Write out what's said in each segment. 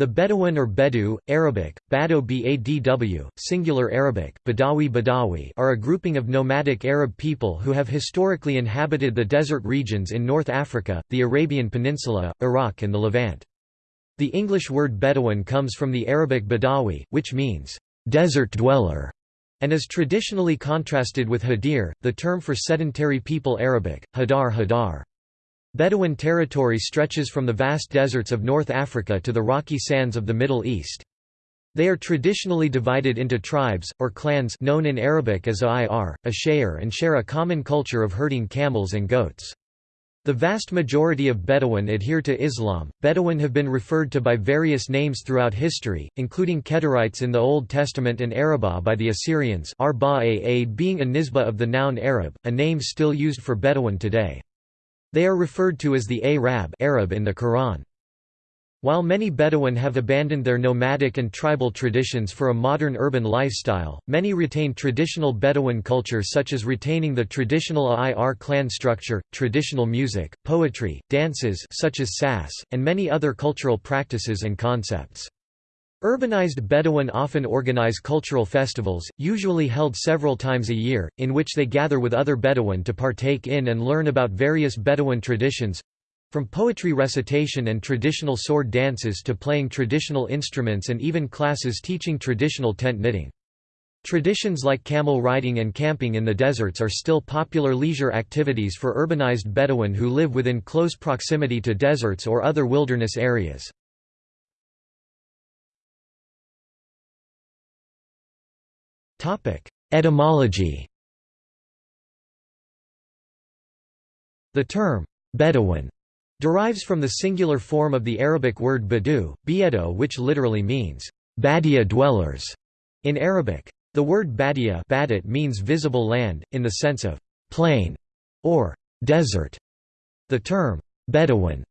The Bedouin or Bedou, Arabic, Bado Badw, singular Arabic, Badawi Badawi are a grouping of nomadic Arab people who have historically inhabited the desert regions in North Africa, the Arabian Peninsula, Iraq and the Levant. The English word Bedouin comes from the Arabic Badawi, which means, "...desert dweller", and is traditionally contrasted with Hadir, the term for sedentary people Arabic, Hadar Hadar. Bedouin territory stretches from the vast deserts of North Africa to the rocky sands of the Middle East. They are traditionally divided into tribes, or clans known in Arabic as A'ir, Ashayer and share a common culture of herding camels and goats. The vast majority of Bedouin adhere to Islam. Bedouin have been referred to by various names throughout history, including Kedarites in the Old Testament and Arabah by the Assyrians Arba being a nisbah of the noun Arab, a name still used for Bedouin today. They are referred to as the Arab Arab in the Quran. While many Bedouin have abandoned their nomadic and tribal traditions for a modern urban lifestyle, many retain traditional Bedouin culture such as retaining the traditional A'ir clan structure, traditional music, poetry, dances such as sas, and many other cultural practices and concepts. Urbanized Bedouin often organize cultural festivals, usually held several times a year, in which they gather with other Bedouin to partake in and learn about various Bedouin traditions—from poetry recitation and traditional sword dances to playing traditional instruments and even classes teaching traditional tent knitting. Traditions like camel riding and camping in the deserts are still popular leisure activities for urbanized Bedouin who live within close proximity to deserts or other wilderness areas. Etymology The term, Bedouin, derives from the singular form of the Arabic word badu, biedo which literally means, Badia dwellers, in Arabic. The word Badia badit means visible land, in the sense of plain or desert. The term, Bedouin,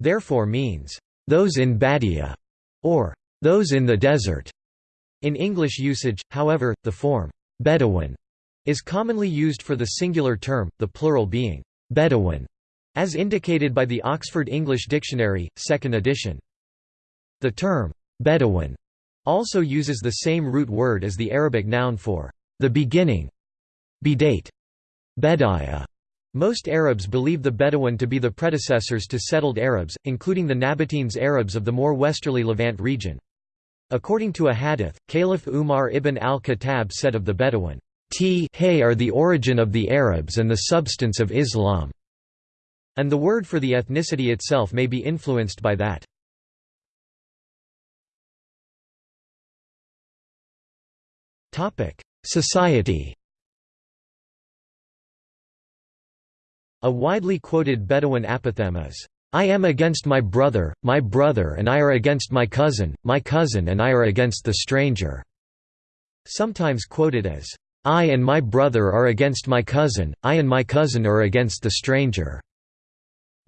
therefore means, those in Badia, or those in the desert. In English usage, however, the form, Bedouin, is commonly used for the singular term, the plural being, Bedouin, as indicated by the Oxford English Dictionary, 2nd edition. The term, Bedouin, also uses the same root word as the Arabic noun for the beginning, bidate, Bedaya. Most Arabs believe the Bedouin to be the predecessors to settled Arabs, including the Nabateans Arabs of the more westerly Levant region. According to a hadith, Caliph Umar ibn al-Khattab said of the Bedouin, T are the origin of the Arabs and the substance of Islam, and the word for the ethnicity itself may be influenced by that. Society A widely quoted Bedouin apothegm is, I am against my brother, my brother and I are against my cousin, my cousin and I are against the stranger." Sometimes quoted as, "I and my brother are against my cousin, I and my cousin are against the stranger."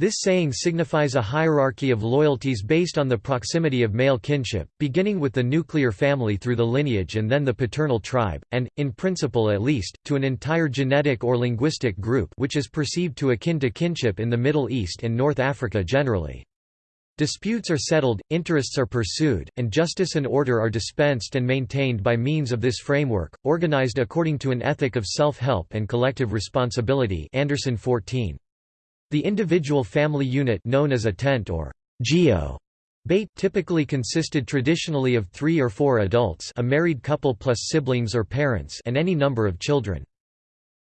This saying signifies a hierarchy of loyalties based on the proximity of male kinship, beginning with the nuclear family through the lineage and then the paternal tribe, and, in principle at least, to an entire genetic or linguistic group which is perceived to akin to kinship in the Middle East and North Africa generally. Disputes are settled, interests are pursued, and justice and order are dispensed and maintained by means of this framework, organized according to an ethic of self-help and collective responsibility Anderson 14. The individual family unit known as a tent or geo Bait typically consisted traditionally of three or four adults a married couple plus siblings or parents and any number of children.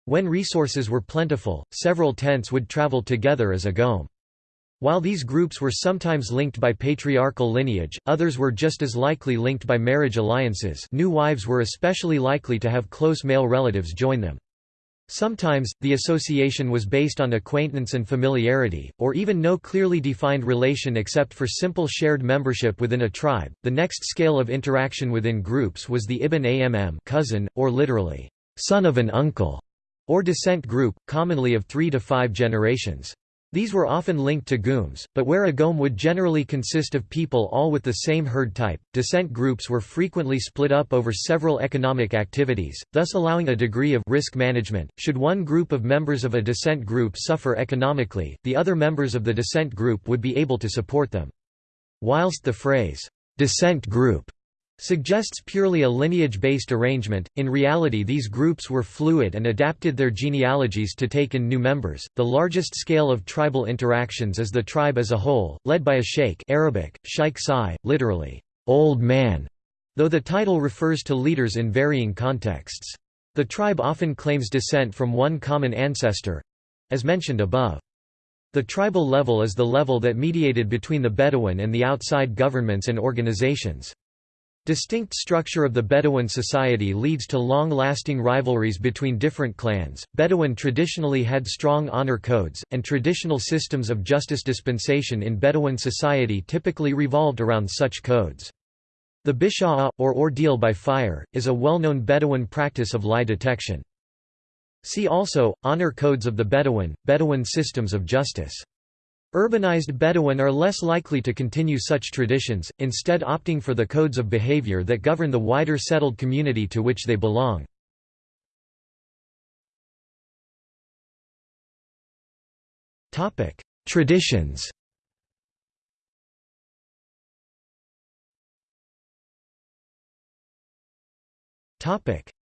When resources were plentiful, several tents would travel together as a gome. While these groups were sometimes linked by patriarchal lineage, others were just as likely linked by marriage alliances new wives were especially likely to have close male relatives join them. Sometimes, the association was based on acquaintance and familiarity, or even no clearly defined relation except for simple shared membership within a tribe. The next scale of interaction within groups was the Ibn Amm cousin, or literally, son of an uncle, or descent group, commonly of three to five generations. These were often linked to gooms, but where a gome would generally consist of people all with the same herd type, descent groups were frequently split up over several economic activities, thus allowing a degree of risk management. Should one group of members of a descent group suffer economically, the other members of the descent group would be able to support them. Whilst the phrase, descent group suggests purely a lineage-based arrangement. In reality, these groups were fluid and adapted their genealogies to take in new members. The largest scale of tribal interactions is the tribe as a whole, led by a sheikh, Arabic sheikh sai, literally old man, though the title refers to leaders in varying contexts. The tribe often claims descent from one common ancestor, as mentioned above. The tribal level is the level that mediated between the Bedouin and the outside governments and organizations. Distinct structure of the Bedouin society leads to long-lasting rivalries between different clans. Bedouin traditionally had strong honor codes, and traditional systems of justice dispensation in Bedouin society typically revolved around such codes. The bisha'a, or ordeal by fire, is a well-known Bedouin practice of lie detection. See also, Honor codes of the Bedouin, Bedouin systems of justice. Urbanized Bedouin are less likely to continue such traditions, instead opting for the codes of behavior that govern the wider settled community to which they belong. Traditions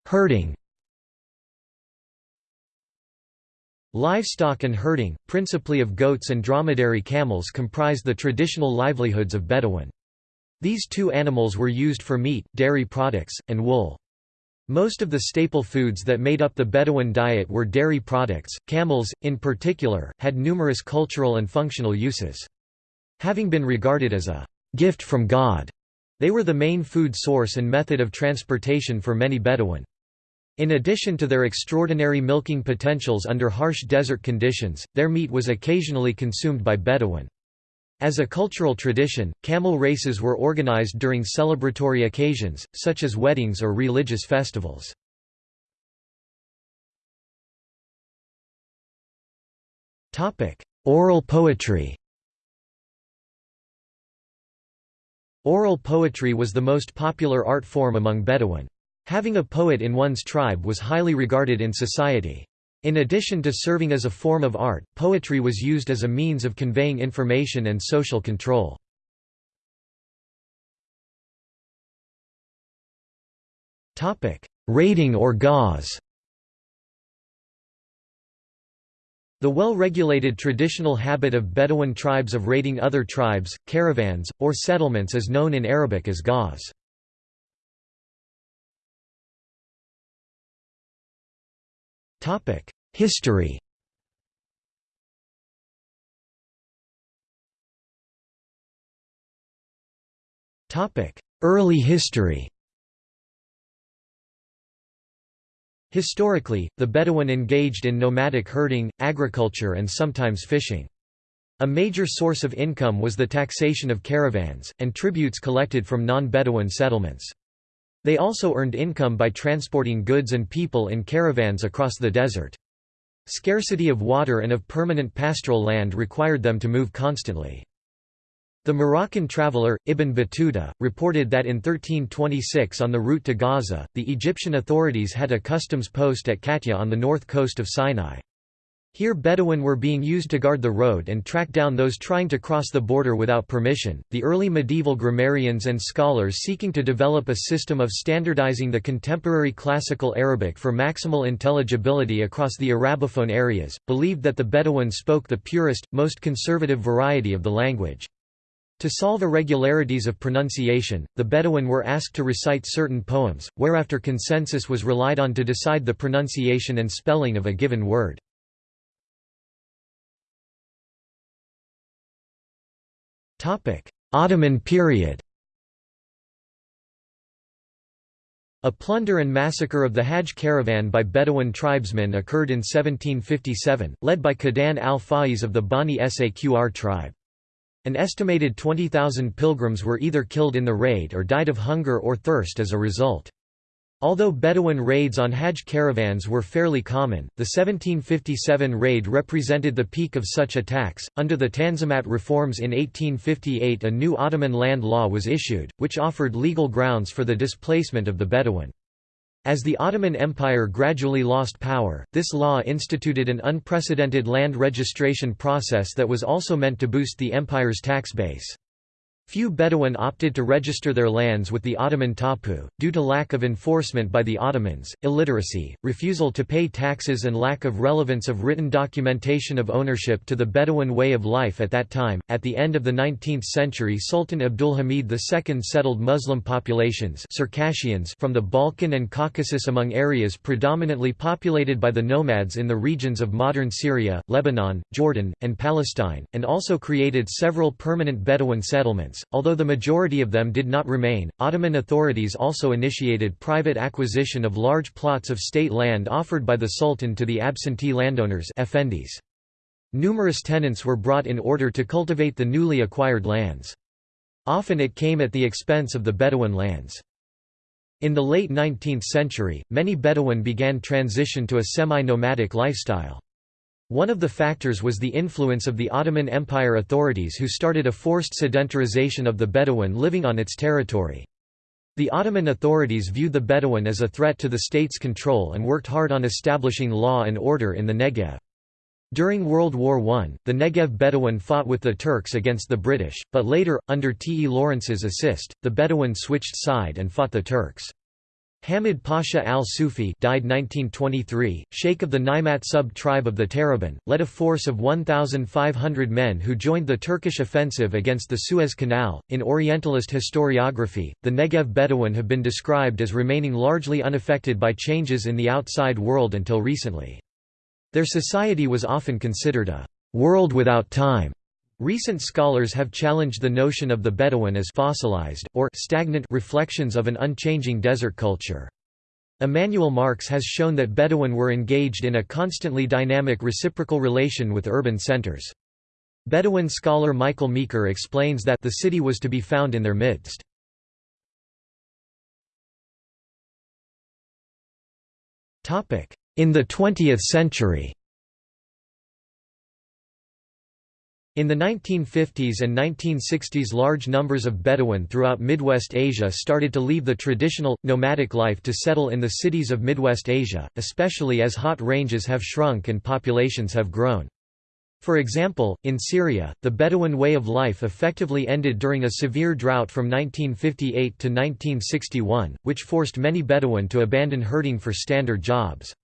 Herding Livestock and herding, principally of goats and dromedary camels comprise the traditional livelihoods of Bedouin. These two animals were used for meat, dairy products, and wool. Most of the staple foods that made up the Bedouin diet were dairy products. Camels, in particular, had numerous cultural and functional uses. Having been regarded as a gift from God, they were the main food source and method of transportation for many Bedouin. In addition to their extraordinary milking potentials under harsh desert conditions, their meat was occasionally consumed by Bedouin. As a cultural tradition, camel races were organized during celebratory occasions, such as weddings or religious festivals. Oral poetry Oral poetry was the most popular art form among Bedouin. Having a poet in one's tribe was highly regarded in society. In addition to serving as a form of art, poetry was used as a means of conveying information and social control. Raiding or ghazw The well-regulated traditional habit of Bedouin tribes of raiding other tribes, caravans, or settlements is known in Arabic as ghazw. History Topic: Early history Historically, the Bedouin engaged in nomadic herding, agriculture and sometimes fishing. A major source of income was the taxation of caravans, and tributes collected from non-Bedouin settlements. They also earned income by transporting goods and people in caravans across the desert. Scarcity of water and of permanent pastoral land required them to move constantly. The Moroccan traveller, Ibn Battuta, reported that in 1326 on the route to Gaza, the Egyptian authorities had a customs post at Katya on the north coast of Sinai. Here Bedouin were being used to guard the road and track down those trying to cross the border without permission. The early medieval grammarians and scholars seeking to develop a system of standardizing the contemporary classical Arabic for maximal intelligibility across the Arabophone areas, believed that the Bedouin spoke the purest, most conservative variety of the language. To solve irregularities of pronunciation, the Bedouin were asked to recite certain poems, whereafter consensus was relied on to decide the pronunciation and spelling of a given word. Ottoman period A plunder and massacre of the Hajj caravan by Bedouin tribesmen occurred in 1757, led by Qadan al-Faiz of the Bani Saqr tribe. An estimated 20,000 pilgrims were either killed in the raid or died of hunger or thirst as a result. Although Bedouin raids on Hajj caravans were fairly common, the 1757 raid represented the peak of such attacks. Under the Tanzimat reforms in 1858, a new Ottoman land law was issued, which offered legal grounds for the displacement of the Bedouin. As the Ottoman Empire gradually lost power, this law instituted an unprecedented land registration process that was also meant to boost the empire's tax base. Few Bedouin opted to register their lands with the Ottoman Tapu, due to lack of enforcement by the Ottomans, illiteracy, refusal to pay taxes and lack of relevance of written documentation of ownership to the Bedouin way of life at that time. At the end of the 19th century Sultan Abdulhamid II settled Muslim populations Circassians from the Balkan and Caucasus among areas predominantly populated by the nomads in the regions of modern Syria, Lebanon, Jordan, and Palestine, and also created several permanent Bedouin settlements although the majority of them did not remain. Ottoman authorities also initiated private acquisition of large plots of state land offered by the Sultan to the absentee landowners effendis. Numerous tenants were brought in order to cultivate the newly acquired lands. Often it came at the expense of the Bedouin lands. In the late 19th century, many Bedouin began transition to a semi-nomadic lifestyle. One of the factors was the influence of the Ottoman Empire authorities who started a forced sedentarization of the Bedouin living on its territory. The Ottoman authorities viewed the Bedouin as a threat to the state's control and worked hard on establishing law and order in the Negev. During World War I, the Negev Bedouin fought with the Turks against the British, but later, under T. E. Lawrence's assist, the Bedouin switched side and fought the Turks. Hamid Pasha al-Sufi died 1923, sheikh of the Naimat sub-tribe of the Tarabin, led a force of 1,500 men who joined the Turkish offensive against the Suez Canal. In Orientalist historiography, the Negev Bedouin have been described as remaining largely unaffected by changes in the outside world until recently. Their society was often considered a world without time Recent scholars have challenged the notion of the Bedouin as fossilized, or stagnant reflections of an unchanging desert culture. Emanuel Marx has shown that Bedouin were engaged in a constantly dynamic reciprocal relation with urban centers. Bedouin scholar Michael Meeker explains that the city was to be found in their midst. In the 20th century In the 1950s and 1960s large numbers of Bedouin throughout Midwest Asia started to leave the traditional, nomadic life to settle in the cities of Midwest Asia, especially as hot ranges have shrunk and populations have grown. For example, in Syria, the Bedouin way of life effectively ended during a severe drought from 1958 to 1961, which forced many Bedouin to abandon herding for standard jobs.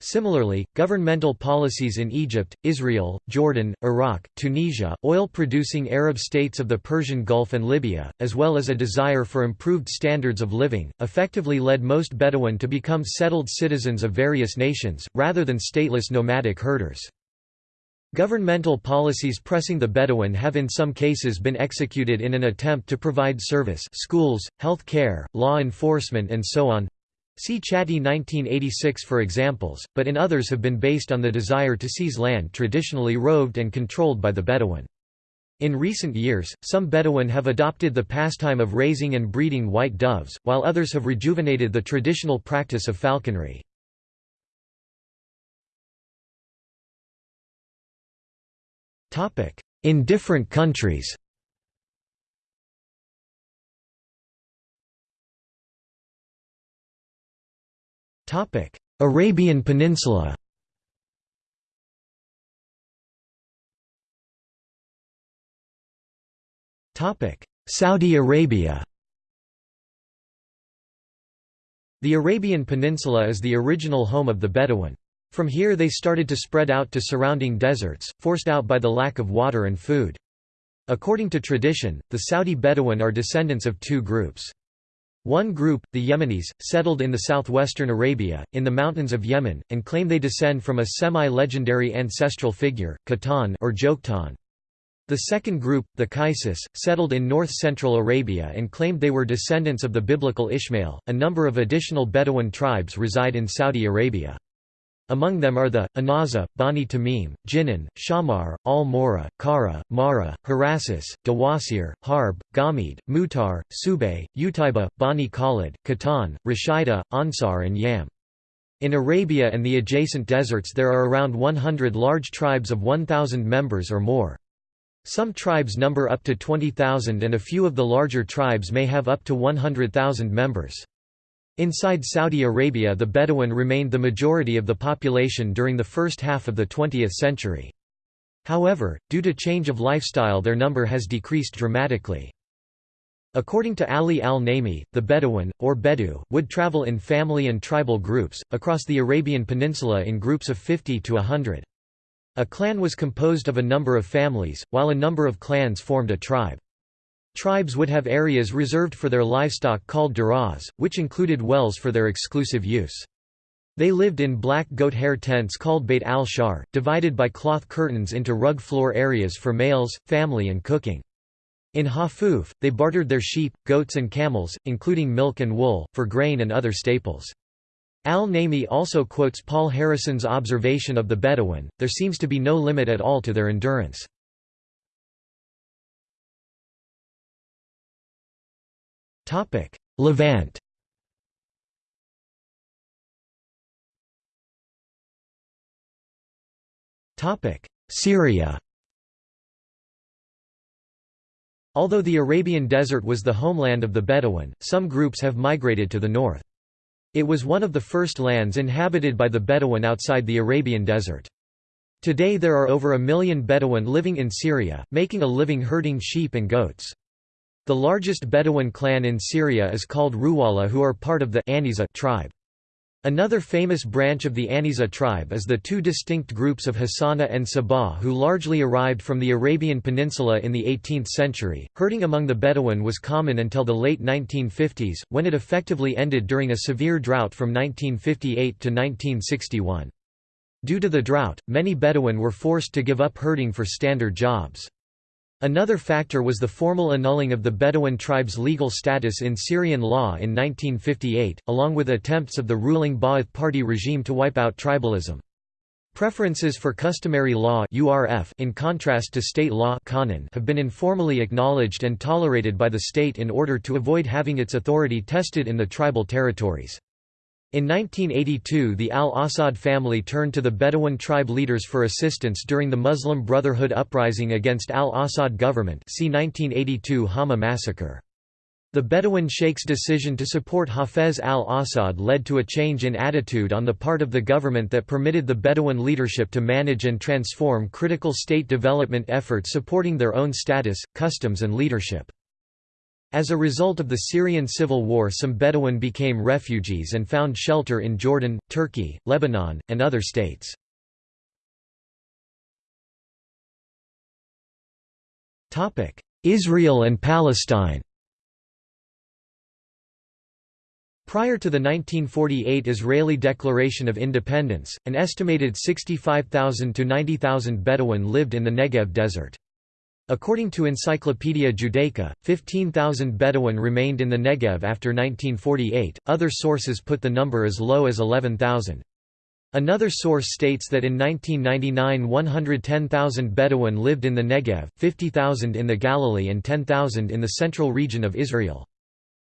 Similarly, governmental policies in Egypt, Israel, Jordan, Iraq, Tunisia, oil-producing Arab states of the Persian Gulf and Libya, as well as a desire for improved standards of living, effectively led most Bedouin to become settled citizens of various nations, rather than stateless nomadic herders. Governmental policies pressing the Bedouin have in some cases been executed in an attempt to provide service schools, health care, law enforcement and so on, See Chatty 1986 for examples, but in others have been based on the desire to seize land traditionally roved and controlled by the Bedouin. In recent years, some Bedouin have adopted the pastime of raising and breeding white doves, while others have rejuvenated the traditional practice of falconry. In different countries Topic: Arabian Peninsula. Topic: Saudi Arabia. The Arabian Peninsula is the original home of the Bedouin. From here they started to spread out to surrounding deserts, forced out by the lack of water and food. According to tradition, the Saudi Bedouin are descendants of two groups. One group, the Yemenis, settled in the southwestern Arabia, in the mountains of Yemen, and claim they descend from a semi-legendary ancestral figure, Qahtan or Joktan. The second group, the Qaisis, settled in north-central Arabia and claimed they were descendants of the biblical Ishmael. A number of additional Bedouin tribes reside in Saudi Arabia. Among them are the, Anaza, Bani Tamim, Jinan, Shamar, Al-Mora, Kara, Mara, Harasis, Dawasir, Harb, Gamid, Mutar, Subay, Utaiba, Bani Khalid, Qahtan, Rashida, Ansar and Yam. In Arabia and the adjacent deserts there are around 100 large tribes of 1,000 members or more. Some tribes number up to 20,000 and a few of the larger tribes may have up to 100,000 members. Inside Saudi Arabia the Bedouin remained the majority of the population during the first half of the 20th century. However, due to change of lifestyle their number has decreased dramatically. According to Ali al-Naimi, the Bedouin, or Bedu, would travel in family and tribal groups, across the Arabian Peninsula in groups of 50 to 100. A clan was composed of a number of families, while a number of clans formed a tribe. Tribes would have areas reserved for their livestock called duras, which included wells for their exclusive use. They lived in black goat hair tents called Beit al-Shar, divided by cloth curtains into rug floor areas for males, family and cooking. In Hafuf, they bartered their sheep, goats and camels, including milk and wool, for grain and other staples. Al-Naimi also quotes Paul Harrison's observation of the Bedouin, there seems to be no limit at all to their endurance. Levant Topic: Syria Although the Arabian Desert was the homeland of the Bedouin, some groups have migrated to the north. It was one of the first lands inhabited by the Bedouin outside the Arabian Desert. Today there are over a million Bedouin living in Syria, making a living herding sheep and goats. The largest Bedouin clan in Syria is called Ruwala who are part of the Aniza tribe. Another famous branch of the Aniza tribe is the two distinct groups of Hassana and Sabah who largely arrived from the Arabian Peninsula in the 18th century. Herding among the Bedouin was common until the late 1950s, when it effectively ended during a severe drought from 1958 to 1961. Due to the drought, many Bedouin were forced to give up herding for standard jobs. Another factor was the formal annulling of the Bedouin tribe's legal status in Syrian law in 1958, along with attempts of the ruling Ba'ath Party regime to wipe out tribalism. Preferences for customary law in contrast to state law have been informally acknowledged and tolerated by the state in order to avoid having its authority tested in the tribal territories. In 1982 the al-Assad family turned to the Bedouin tribe leaders for assistance during the Muslim Brotherhood uprising against al-Assad government see 1982 Hama massacre. The Bedouin sheikh's decision to support Hafez al-Assad led to a change in attitude on the part of the government that permitted the Bedouin leadership to manage and transform critical state development efforts supporting their own status, customs and leadership. As a result of the Syrian civil war some Bedouin became refugees and found shelter in Jordan, Turkey, Lebanon, and other states. Israel and Palestine Prior to the 1948 Israeli Declaration of Independence, an estimated 65,000 to 90,000 Bedouin lived in the Negev desert. According to Encyclopaedia Judaica, 15,000 Bedouin remained in the Negev after 1948, other sources put the number as low as 11,000. Another source states that in 1999 110,000 Bedouin lived in the Negev, 50,000 in the Galilee and 10,000 in the central region of Israel.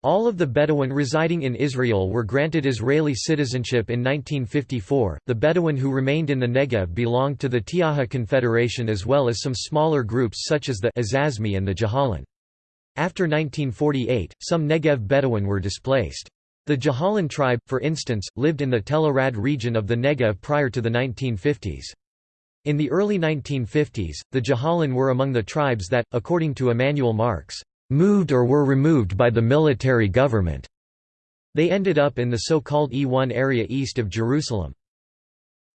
All of the Bedouin residing in Israel were granted Israeli citizenship in 1954. The Bedouin who remained in the Negev belonged to the Tiaha Confederation as well as some smaller groups such as the Azazmi and the Jahalin. After 1948, some Negev Bedouin were displaced. The Jahalin tribe, for instance, lived in the Tel Arad region of the Negev prior to the 1950s. In the early 1950s, the Jahalin were among the tribes that, according to Emanuel Marx, moved or were removed by the military government. They ended up in the so-called E1 area east of Jerusalem.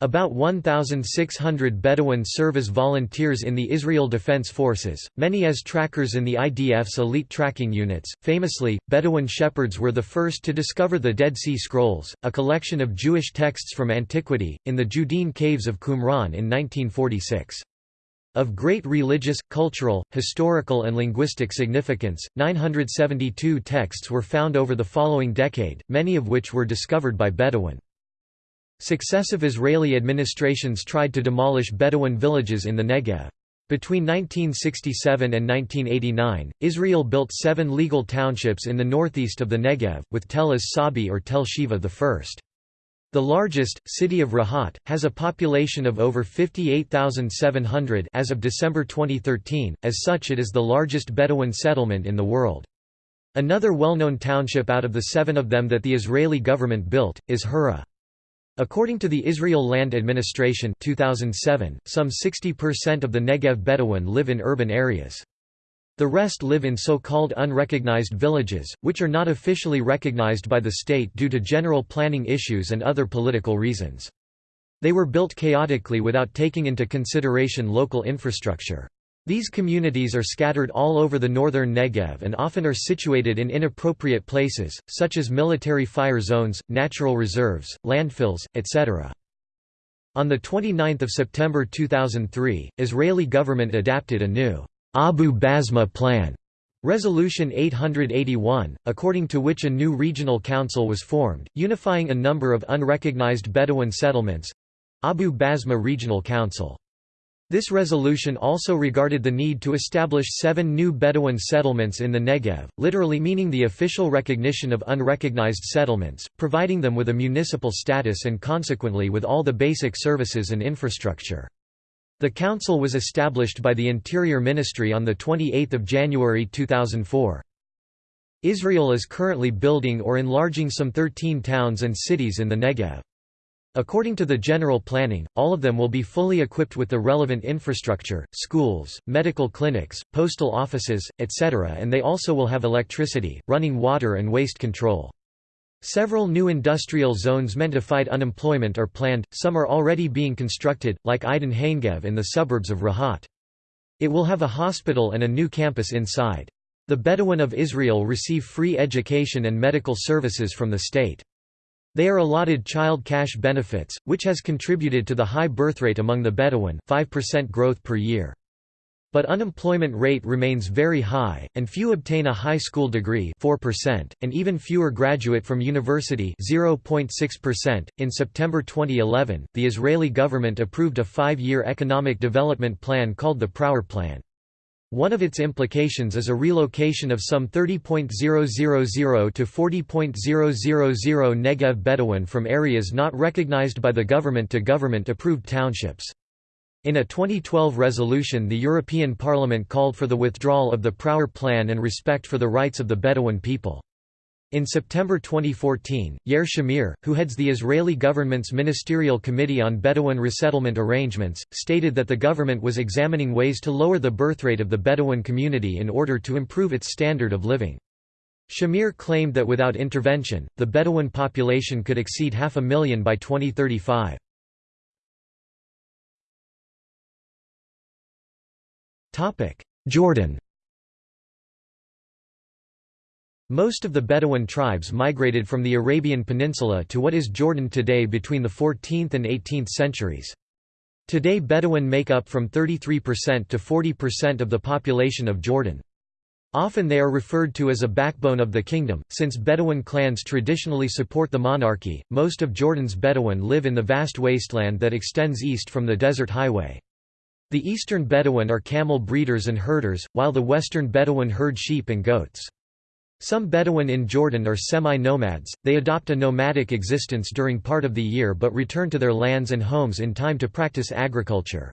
About 1,600 Bedouin serve as volunteers in the Israel Defense Forces, many as trackers in the IDF's elite tracking units. Famously, Bedouin shepherds were the first to discover the Dead Sea Scrolls, a collection of Jewish texts from antiquity, in the Judean caves of Qumran in 1946. Of great religious, cultural, historical and linguistic significance, 972 texts were found over the following decade, many of which were discovered by Bedouin. Successive Israeli administrations tried to demolish Bedouin villages in the Negev. Between 1967 and 1989, Israel built seven legal townships in the northeast of the Negev, with Tel as-Sabi or Tel Sheva I. The largest, city of Rahat, has a population of over 58,700 as of December 2013, as such it is the largest Bedouin settlement in the world. Another well-known township out of the seven of them that the Israeli government built, is Hura. According to the Israel Land Administration 2007, some 60% of the Negev Bedouin live in urban areas. The rest live in so-called unrecognized villages, which are not officially recognized by the state due to general planning issues and other political reasons. They were built chaotically without taking into consideration local infrastructure. These communities are scattered all over the northern Negev and often are situated in inappropriate places, such as military fire zones, natural reserves, landfills, etc. On 29 September 2003, Israeli government adapted a new Abu Basma Plan, Resolution 881, according to which a new regional council was formed, unifying a number of unrecognized Bedouin settlements—Abu Basma Regional Council. This resolution also regarded the need to establish seven new Bedouin settlements in the Negev, literally meaning the official recognition of unrecognized settlements, providing them with a municipal status and consequently with all the basic services and infrastructure. The council was established by the Interior Ministry on 28 January 2004. Israel is currently building or enlarging some 13 towns and cities in the Negev. According to the general planning, all of them will be fully equipped with the relevant infrastructure, schools, medical clinics, postal offices, etc. and they also will have electricity, running water and waste control. Several new industrial zones meant to fight unemployment are planned, some are already being constructed, like Eidan Hanegev in the suburbs of Rahat. It will have a hospital and a new campus inside. The Bedouin of Israel receive free education and medical services from the state. They are allotted child cash benefits, which has contributed to the high birthrate among the Bedouin 5% growth per year. But unemployment rate remains very high, and few obtain a high school degree 4%, and even fewer graduate from university 0.6%. .In September 2011, the Israeli government approved a five-year economic development plan called the Prawer Plan. One of its implications is a relocation of some 30.000 to 40.000 Negev Bedouin from areas not recognized by the government to government-approved townships. In a 2012 resolution the European Parliament called for the withdrawal of the Prawer Plan and respect for the rights of the Bedouin people. In September 2014, Yair Shamir, who heads the Israeli government's Ministerial Committee on Bedouin Resettlement Arrangements, stated that the government was examining ways to lower the birthrate of the Bedouin community in order to improve its standard of living. Shamir claimed that without intervention, the Bedouin population could exceed half a million by 2035. Jordan Most of the Bedouin tribes migrated from the Arabian Peninsula to what is Jordan today between the 14th and 18th centuries. Today Bedouin make up from 33% to 40% of the population of Jordan. Often they are referred to as a backbone of the kingdom, since Bedouin clans traditionally support the monarchy. Most of Jordan's Bedouin live in the vast wasteland that extends east from the desert highway. The eastern Bedouin are camel breeders and herders, while the western Bedouin herd sheep and goats. Some Bedouin in Jordan are semi-nomads, they adopt a nomadic existence during part of the year but return to their lands and homes in time to practice agriculture.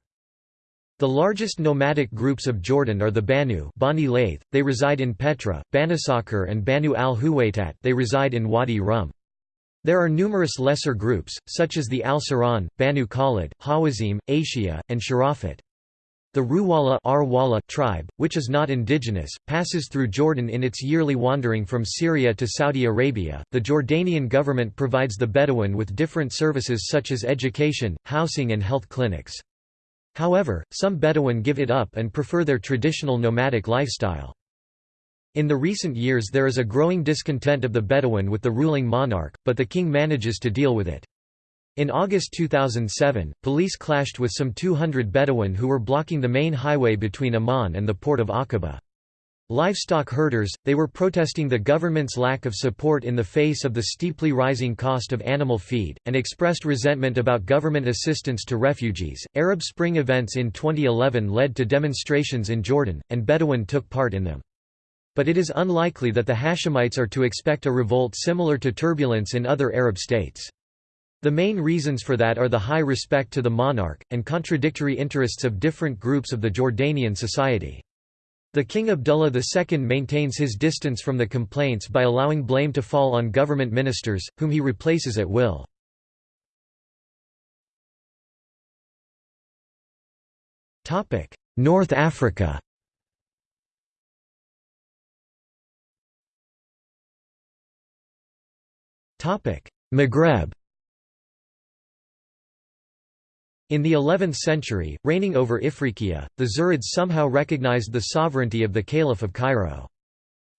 The largest nomadic groups of Jordan are the Banu Bani they reside in Petra, Banasakhr and Banu al-Huwaitat they reside in Wadi Rum. There are numerous lesser groups, such as the Al-Saran, Banu Khalid, Hawazim, Ashia, and Sharafat. The Ruwala tribe, which is not indigenous, passes through Jordan in its yearly wandering from Syria to Saudi Arabia. The Jordanian government provides the Bedouin with different services such as education, housing, and health clinics. However, some Bedouin give it up and prefer their traditional nomadic lifestyle. In the recent years there is a growing discontent of the Bedouin with the ruling monarch, but the king manages to deal with it. In August 2007, police clashed with some 200 Bedouin who were blocking the main highway between Amman and the port of Aqaba. Livestock herders, they were protesting the government's lack of support in the face of the steeply rising cost of animal feed, and expressed resentment about government assistance to refugees. Arab Spring events in 2011 led to demonstrations in Jordan, and Bedouin took part in them. But it is unlikely that the Hashemites are to expect a revolt similar to turbulence in other Arab states. The main reasons for that are the high respect to the monarch, and contradictory interests of different groups of the Jordanian society. The King Abdullah II maintains his distance from the complaints by allowing blame to fall on government ministers, whom he replaces at will. North Africa Maghreb in the 11th century, reigning over Ifriqiya, the Zirids somehow recognized the sovereignty of the Caliph of Cairo.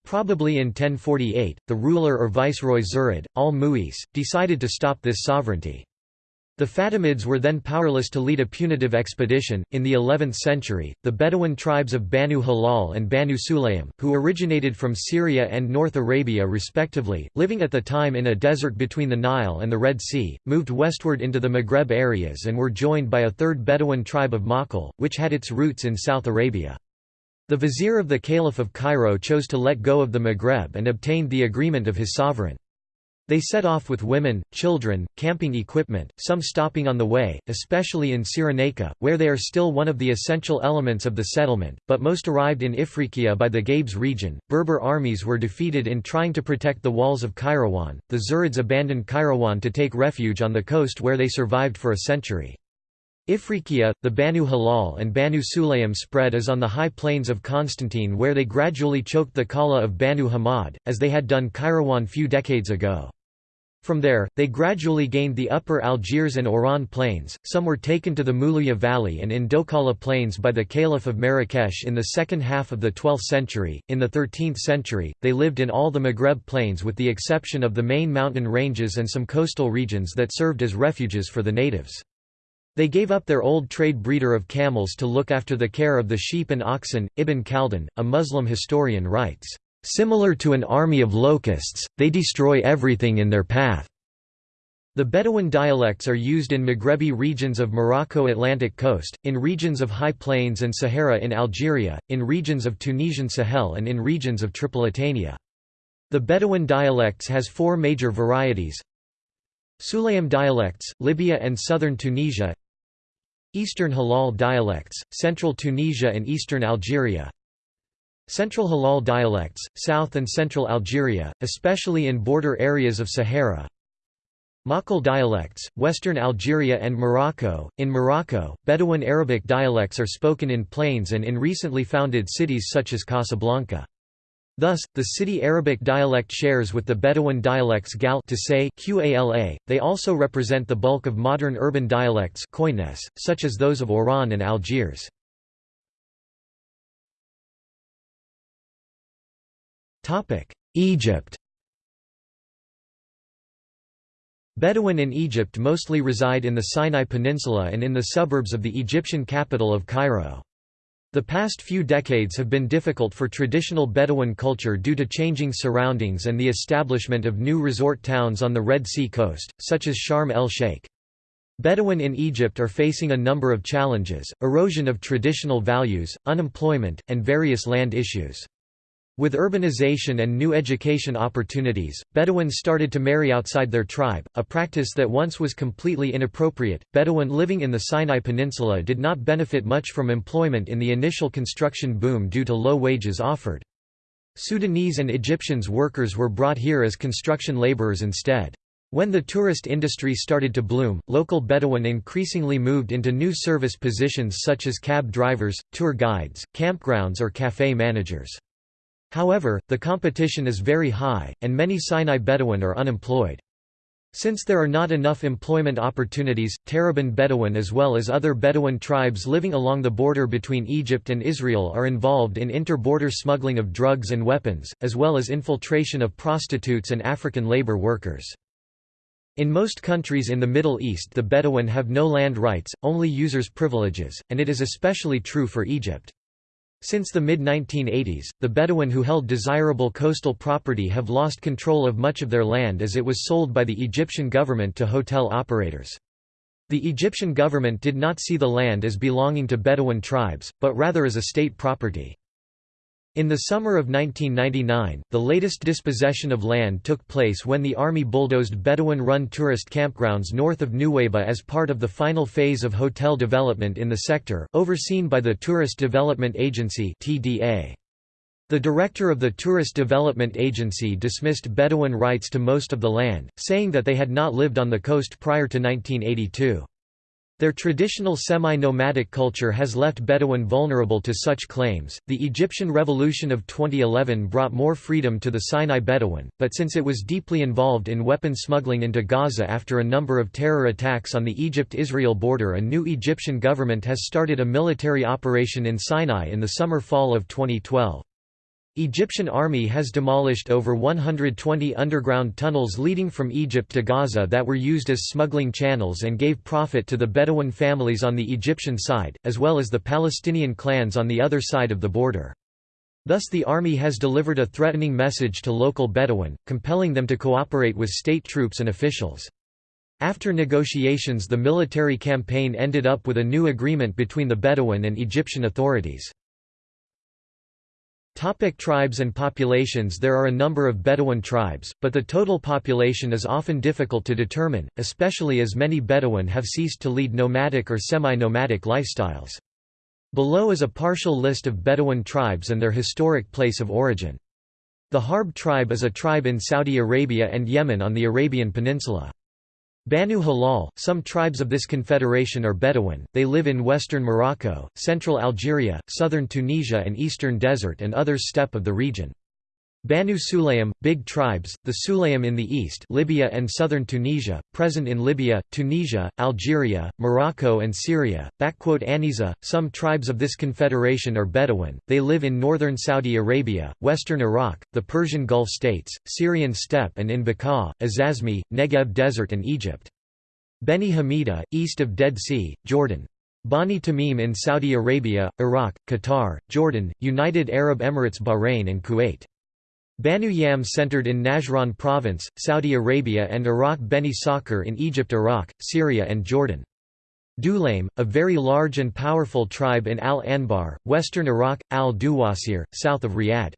Probably in 1048, the ruler or viceroy Zirid, al-Mu'izz, decided to stop this sovereignty. The Fatimids were then powerless to lead a punitive expedition. In the 11th century, the Bedouin tribes of Banu Hilal and Banu Sulaym, who originated from Syria and North Arabia respectively, living at the time in a desert between the Nile and the Red Sea, moved westward into the Maghreb areas and were joined by a third Bedouin tribe of Makhl, which had its roots in South Arabia. The vizier of the Caliph of Cairo chose to let go of the Maghreb and obtained the agreement of his sovereign. They set off with women, children, camping equipment, some stopping on the way, especially in Cyrenaica, where they are still one of the essential elements of the settlement, but most arrived in Ifriqiya by the Gabes region. Berber armies were defeated in trying to protect the walls of Kairouan. The Zirids abandoned Kairouan to take refuge on the coast where they survived for a century. Ifriqiya, the Banu Hilal and Banu Sulaym spread as on the high plains of Constantine where they gradually choked the Kala of Banu Hamad, as they had done Kairouan few decades ago. From there, they gradually gained the upper Algiers and Oran plains, some were taken to the Moulouya Valley and in Dokala plains by the Caliph of Marrakesh in the second half of the 12th century. In the 13th century, they lived in all the Maghreb plains with the exception of the main mountain ranges and some coastal regions that served as refuges for the natives. They gave up their old trade breeder of camels to look after the care of the sheep and oxen. Ibn Khaldun, a Muslim historian writes, Similar to an army of locusts, they destroy everything in their path. The Bedouin dialects are used in Maghrebi regions of Morocco Atlantic coast, in regions of high plains and Sahara in Algeria, in regions of Tunisian Sahel and in regions of Tripolitania. The Bedouin dialects has four major varieties Sulaym dialects, Libya and southern Tunisia Eastern Hilal dialects, central Tunisia and eastern Algeria Central Hilal dialects, South and Central Algeria, especially in border areas of Sahara Makhl dialects, Western Algeria and Morocco. In Morocco, Bedouin Arabic dialects are spoken in plains and in recently founded cities such as Casablanca. Thus, the city Arabic dialect shares with the Bedouin dialects Gal to say Qala. They also represent the bulk of modern urban dialects such as those of Oran and Algiers. Egypt Bedouin in Egypt mostly reside in the Sinai Peninsula and in the suburbs of the Egyptian capital of Cairo. The past few decades have been difficult for traditional Bedouin culture due to changing surroundings and the establishment of new resort towns on the Red Sea coast, such as Sharm el-Sheikh. Bedouin in Egypt are facing a number of challenges, erosion of traditional values, unemployment, and various land issues. With urbanization and new education opportunities, Bedouins started to marry outside their tribe, a practice that once was completely inappropriate. Bedouin living in the Sinai Peninsula did not benefit much from employment in the initial construction boom due to low wages offered. Sudanese and Egyptians workers were brought here as construction laborers instead. When the tourist industry started to bloom, local Bedouin increasingly moved into new service positions such as cab drivers, tour guides, campgrounds or café managers. However, the competition is very high, and many Sinai Bedouin are unemployed. Since there are not enough employment opportunities, Tarabin Bedouin as well as other Bedouin tribes living along the border between Egypt and Israel are involved in inter-border smuggling of drugs and weapons, as well as infiltration of prostitutes and African labor workers. In most countries in the Middle East the Bedouin have no land rights, only users' privileges, and it is especially true for Egypt. Since the mid-1980s, the Bedouin who held desirable coastal property have lost control of much of their land as it was sold by the Egyptian government to hotel operators. The Egyptian government did not see the land as belonging to Bedouin tribes, but rather as a state property. In the summer of 1999, the latest dispossession of land took place when the army bulldozed Bedouin-run tourist campgrounds north of Nuweiba as part of the final phase of hotel development in the sector, overseen by the Tourist Development Agency TDA. The director of the Tourist Development Agency dismissed Bedouin rights to most of the land, saying that they had not lived on the coast prior to 1982. Their traditional semi-nomadic culture has left Bedouin vulnerable to such claims. The Egyptian Revolution of 2011 brought more freedom to the Sinai Bedouin, but since it was deeply involved in weapon smuggling into Gaza after a number of terror attacks on the Egypt-Israel border a new Egyptian government has started a military operation in Sinai in the summer-fall of 2012. Egyptian army has demolished over 120 underground tunnels leading from Egypt to Gaza that were used as smuggling channels and gave profit to the Bedouin families on the Egyptian side, as well as the Palestinian clans on the other side of the border. Thus the army has delivered a threatening message to local Bedouin, compelling them to cooperate with state troops and officials. After negotiations the military campaign ended up with a new agreement between the Bedouin and Egyptian authorities. Topic tribes and populations There are a number of Bedouin tribes, but the total population is often difficult to determine, especially as many Bedouin have ceased to lead nomadic or semi-nomadic lifestyles. Below is a partial list of Bedouin tribes and their historic place of origin. The Harb tribe is a tribe in Saudi Arabia and Yemen on the Arabian Peninsula. Banu Hilal, some tribes of this confederation are Bedouin, they live in western Morocco, central Algeria, southern Tunisia and eastern desert and others steppe of the region. Banu Sulaym, big tribes, the Sulaym in the east Libya and southern Tunisia, present in Libya, Tunisia, Algeria, Morocco and Syria. Aniza, some tribes of this confederation are Bedouin, they live in northern Saudi Arabia, western Iraq, the Persian Gulf states, Syrian steppe and in Bekaa, Azazmi, Negev desert and Egypt. Beni Hamida, east of Dead Sea, Jordan. Bani Tamim in Saudi Arabia, Iraq, Qatar, Jordan, United Arab Emirates Bahrain and Kuwait. Banu Yam centered in Najran province, Saudi Arabia and Iraq Beni Sakr in Egypt Iraq, Syria and Jordan. Dulaim, a very large and powerful tribe in Al-Anbar, western Iraq, Al-Duwasir, south of Riyadh.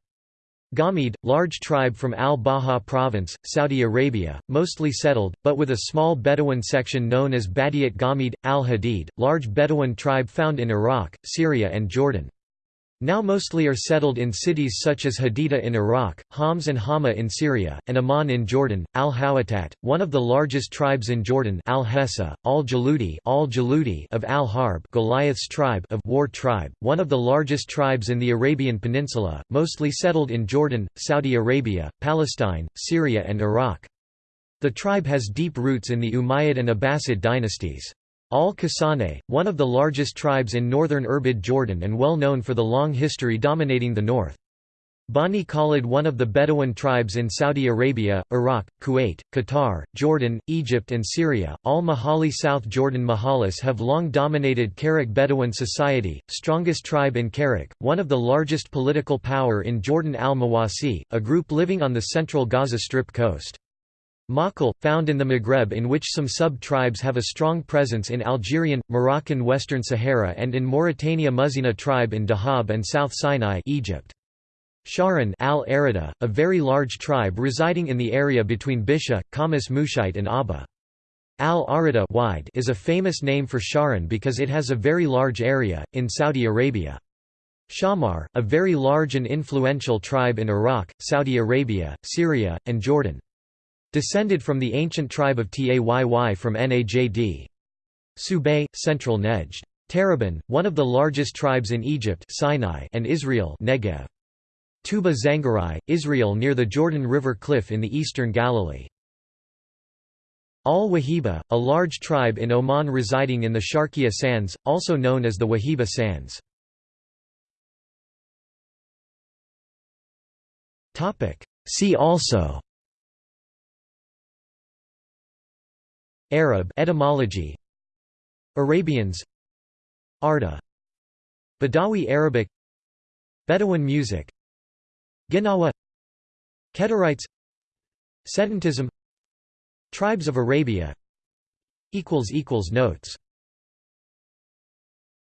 Ghamid, large tribe from Al-Baha province, Saudi Arabia, mostly settled, but with a small Bedouin section known as Badiat Ghamid, Al-Hadid, large Bedouin tribe found in Iraq, Syria and Jordan. Now mostly are settled in cities such as Hadida in Iraq, Homs and Hama in Syria, and Amman in Jordan. Al-Hawatat, one of the largest tribes in Jordan Al-Hessa, Al-Jaludi Al of Al-Harb Goliath's tribe of War tribe, one of the largest tribes in the Arabian Peninsula, mostly settled in Jordan, Saudi Arabia, Palestine, Syria and Iraq. The tribe has deep roots in the Umayyad and Abbasid dynasties. Al-Kasane, one of the largest tribes in northern Irbid Jordan and well known for the long history dominating the north. Bani Khalid one of the Bedouin tribes in Saudi Arabia, Iraq, Kuwait, Qatar, Jordan, Egypt and Syria. Al-Majali South Jordan Majalis have long dominated Karak Bedouin society, strongest tribe in Karak, one of the largest political power in Jordan al-Mawasi, a group living on the central Gaza Strip coast. Makal, found in the Maghreb in which some sub-tribes have a strong presence in Algerian, Moroccan Western Sahara and in Mauritania Muzina tribe in Dahab and South Sinai Egypt. Shahran al -Arida, a very large tribe residing in the area between Bisha, Khamis Mushait and Abha. Al-Arida wide is a famous name for Shahran because it has a very large area, in Saudi Arabia. Shammar, a very large and influential tribe in Iraq, Saudi Arabia, Syria, and Jordan. Descended from the ancient tribe of Tayy from Najd. Subay, Central Nejd. Tarabin, one of the largest tribes in Egypt Sinai and Israel Negev. Tuba-Zangariyye, Israel near the Jordan River cliff in the eastern Galilee. Al-Wahiba, a large tribe in Oman residing in the Sharqiya Sands, also known as the Wahiba Sands. See also Arab etymology. Arabians. Arda. Badawi Arabic. Bedouin music. Gnawa Kedarites Sedentism. Tribes of Arabia. Notes